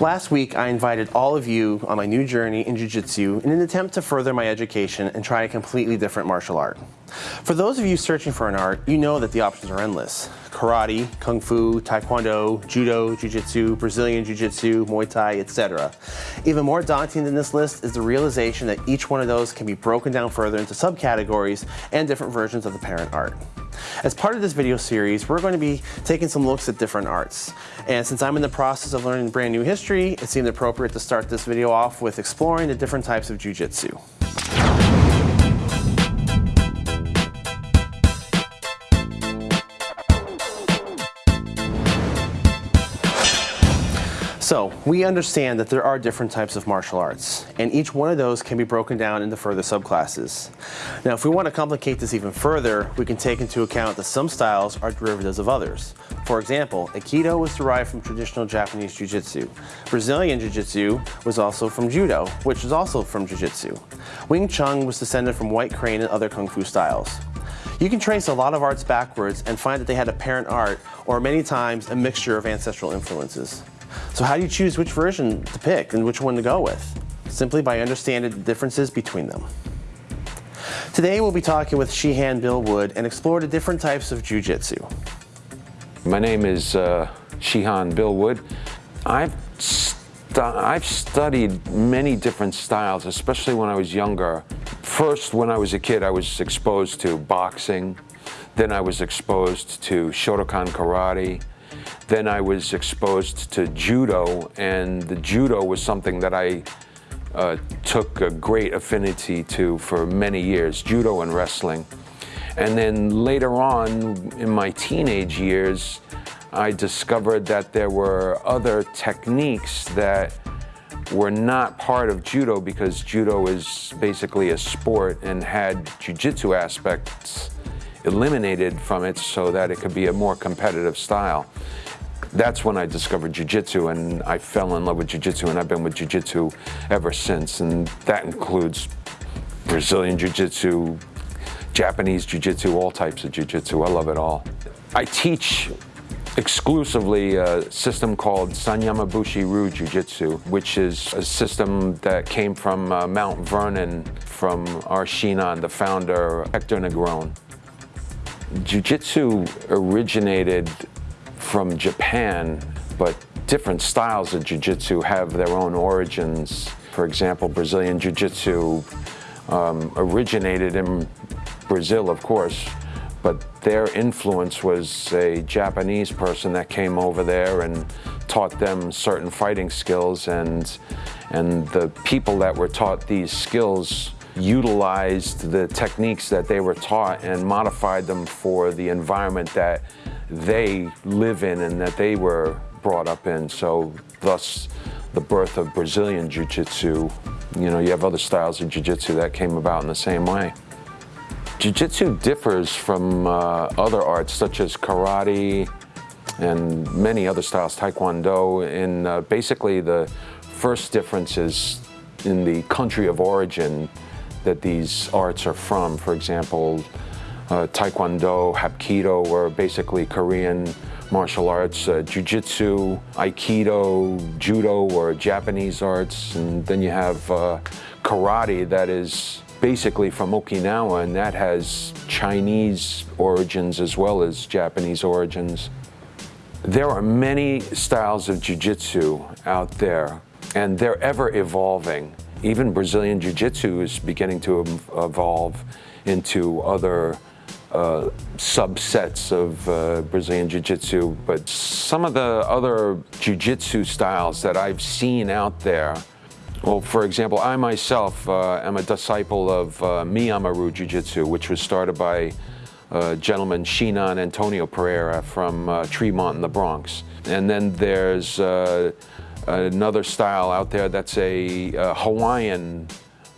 Last week, I invited all of you on my new journey in Jiu-Jitsu in an attempt to further my education and try a completely different martial art. For those of you searching for an art, you know that the options are endless. Karate, Kung Fu, Taekwondo, Judo, Jiu-Jitsu, Brazilian Jiu-Jitsu, Muay Thai, etc. Even more daunting than this list is the realization that each one of those can be broken down further into subcategories and different versions of the parent art. As part of this video series, we're going to be taking some looks at different arts. And since I'm in the process of learning brand new history, it seemed appropriate to start this video off with exploring the different types of Jiu-Jitsu. So we understand that there are different types of martial arts, and each one of those can be broken down into further subclasses. Now, if we want to complicate this even further, we can take into account that some styles are derivatives of others. For example, Aikido was derived from traditional Japanese Jiu-Jitsu. Brazilian Jiu-Jitsu was also from Judo, which is also from Jiu-Jitsu. Wing Chun was descended from White Crane and other Kung Fu styles. You can trace a lot of arts backwards and find that they had a parent art, or many times a mixture of ancestral influences. So how do you choose which version to pick and which one to go with? Simply by understanding the differences between them. Today we'll be talking with Shihan Bill Wood and explore the different types of Jiu-Jitsu. My name is uh, Shihan Bill Wood. I've, stu I've studied many different styles, especially when I was younger. First, when I was a kid, I was exposed to boxing. Then I was exposed to Shotokan karate. Then I was exposed to judo, and the judo was something that I uh, took a great affinity to for many years, judo and wrestling. And then later on, in my teenage years, I discovered that there were other techniques that were not part of judo because judo is basically a sport and had jujitsu aspects eliminated from it so that it could be a more competitive style that's when I discovered Jiu-Jitsu and I fell in love with Jiu-Jitsu and I've been with Jiu-Jitsu ever since. And that includes Brazilian Jiu-Jitsu, Japanese Jiu-Jitsu, all types of Jiu-Jitsu. I love it all. I teach exclusively a system called Sanyamabushi Ryu Jiu-Jitsu, which is a system that came from uh, Mount Vernon from our Shinan, the founder, Hector Negron. Jiu-Jitsu originated from Japan, but different styles of jiu-jitsu have their own origins. For example, Brazilian jiu-jitsu um, originated in Brazil, of course, but their influence was a Japanese person that came over there and taught them certain fighting skills and and the people that were taught these skills utilized the techniques that they were taught and modified them for the environment that they live in and that they were brought up in. So thus the birth of Brazilian Jiu-Jitsu. You know, you have other styles of Jiu-Jitsu that came about in the same way. Jiu-Jitsu differs from uh, other arts such as karate and many other styles, Taekwondo, in uh, basically the first difference is in the country of origin that these arts are from. For example, uh, Taekwondo, Hapkido were basically Korean martial arts, uh, Jiu-Jitsu, Aikido, Judo were Japanese arts, and then you have uh, Karate that is basically from Okinawa and that has Chinese origins as well as Japanese origins. There are many styles of Jiu-Jitsu out there and they're ever evolving. Even Brazilian Jiu-Jitsu is beginning to evolve into other uh, subsets of uh, Brazilian Jiu-Jitsu, but some of the other Jiu-Jitsu styles that I've seen out there, well, for example, I myself uh, am a disciple of uh, Miyama-Ryu Jiu-Jitsu, which was started by uh, gentleman Shinan Antonio Pereira from uh, Tremont in the Bronx. And then there's another style out there that's a Hawaiian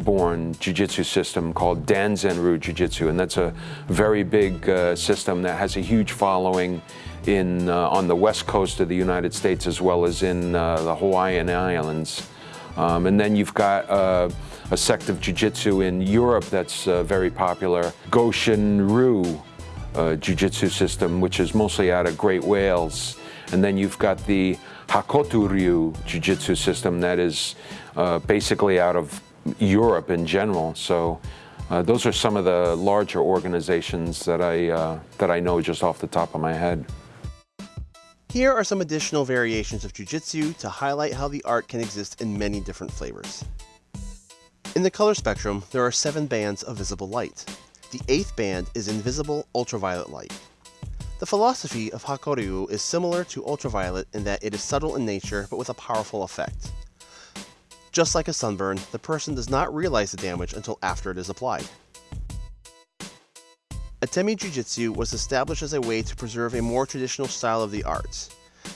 born jiu-jitsu system called Danzan-Ryu Jiu-Jitsu, and that's a very big uh, system that has a huge following in uh, on the west coast of the United States as well as in uh, the Hawaiian Islands. Um, and then you've got uh, a sect of jiu-jitsu in Europe that's uh, very popular, Goshin-Ryu uh, jiu-jitsu system, which is mostly out of Great Wales. And then you've got the Hakko Ryu Jiu-Jitsu system that is uh, basically out of Europe in general. So uh, those are some of the larger organizations that I, uh, that I know just off the top of my head. Here are some additional variations of Jiu-Jitsu to highlight how the art can exist in many different flavors. In the color spectrum, there are seven bands of visible light. The eighth band is invisible ultraviolet light. The philosophy of Hakkoryu is similar to ultraviolet in that it is subtle in nature but with a powerful effect. Just like a sunburn, the person does not realize the damage until after it is applied. Atemi Jiu-Jitsu was established as a way to preserve a more traditional style of the arts,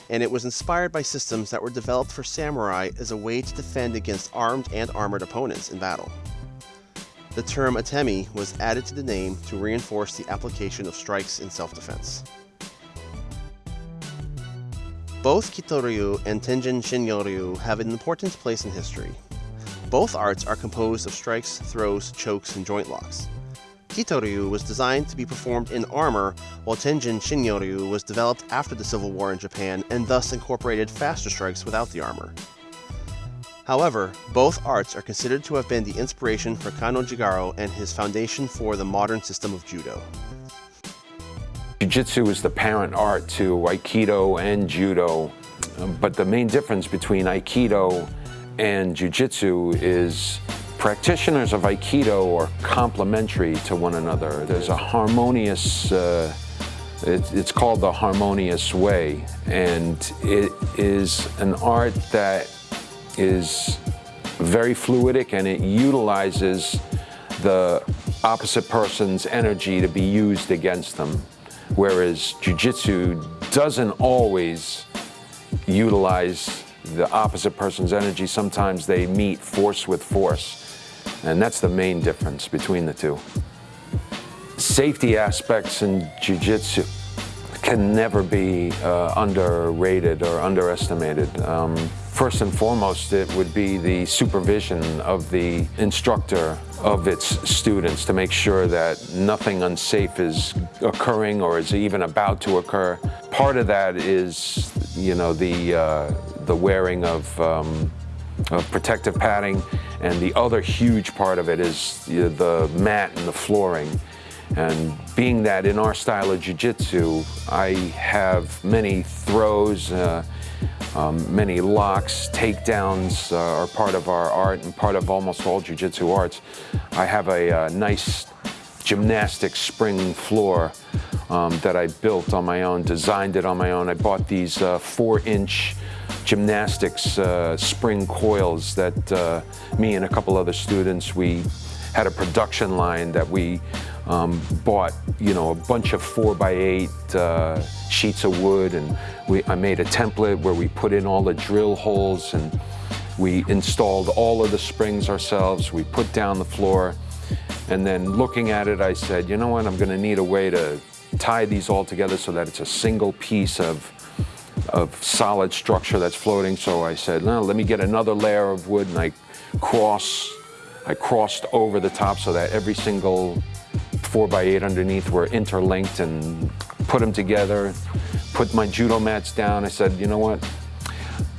and it was inspired by systems that were developed for samurai as a way to defend against armed and armored opponents in battle. The term Atemi was added to the name to reinforce the application of strikes in self-defense. Both Kitoryu and Tenjin Shinryu have an important place in history. Both arts are composed of strikes, throws, chokes, and joint locks. Kitoryu was designed to be performed in armor, while Tenjin Shinryu was developed after the Civil War in Japan and thus incorporated faster strikes without the armor. However, both arts are considered to have been the inspiration for Kano Jigoro and his foundation for the modern system of Judo. Jiu-Jitsu is the parent art to Aikido and Judo, um, but the main difference between Aikido and Jiu-Jitsu is practitioners of Aikido are complementary to one another. There's a harmonious, uh, it, it's called the harmonious way, and it is an art that is very fluidic and it utilizes the opposite person's energy to be used against them. Whereas Jiu-Jitsu doesn't always utilize the opposite person's energy. Sometimes they meet force with force. And that's the main difference between the two. Safety aspects in Jiu-Jitsu can never be uh, underrated or underestimated. Um, first and foremost, it would be the supervision of the instructor of its students to make sure that nothing unsafe is occurring or is even about to occur. Part of that is, you know, the, uh, the wearing of, um, of protective padding, and the other huge part of it is the, mat and the flooring. And being that in our style of jiu-jitsu, I have many throws, uh, um, many locks, takedowns uh, are part of our art and part of almost all jiu-jitsu arts. I have a, a uh, nice gymnastic spring floor um, that I built on my own, designed it on my own. I bought these uh, four inch gymnastics uh, spring coils that uh, me and a couple other students, we had a production line that we um, bought, you know, a bunch of four by eight uh, sheets of wood and we, I made a template where we put in all the drill holes and we installed all of the springs ourselves. We put down the floor and then looking at it, I said, you know what, I'm gonna need a way to tie these all together so that it's a single piece of of solid structure that's floating. So I said, no, let me get another layer of wood and I cross, I crossed over the top so that every single four by eight underneath were interlinked and put them together, put my judo mats down. I said, you know what?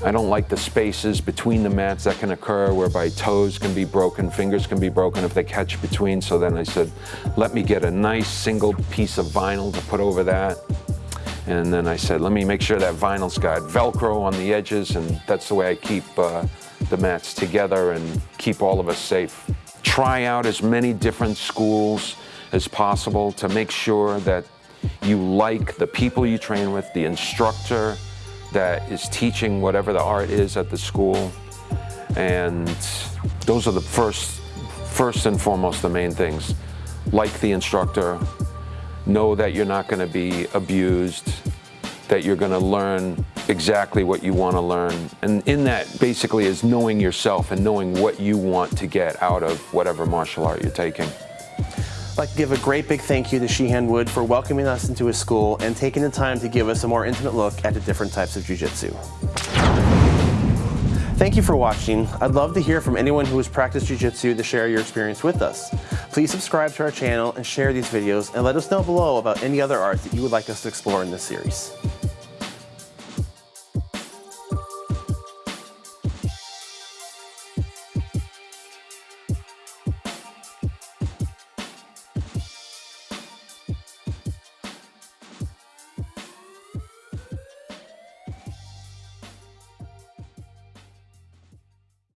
I don't like the spaces between the mats that can occur whereby toes can be broken, fingers can be broken if they catch between. So then I said, let me get a nice single piece of vinyl to put over that. And then I said, let me make sure that vinyl's got Velcro on the edges and that's the way I keep uh, the mats together and keep all of us safe. Try out as many different schools as possible to make sure that you like the people you train with, the instructor that is teaching whatever the art is at the school. And those are the first, first and foremost, the main things. Like the instructor, know that you're not going to be abused, that you're going to learn exactly what you want to learn. And in that basically is knowing yourself and knowing what you want to get out of whatever martial art you're taking. I'd like to give a great big thank you to Shihan Wood for welcoming us into his school and taking the time to give us a more intimate look at the different types of Jiu-Jitsu. Thank you for watching. I'd love to hear from anyone who has practiced Jiu-Jitsu to share your experience with us. Please subscribe to our channel and share these videos and let us know below about any other art that you would like us to explore in this series.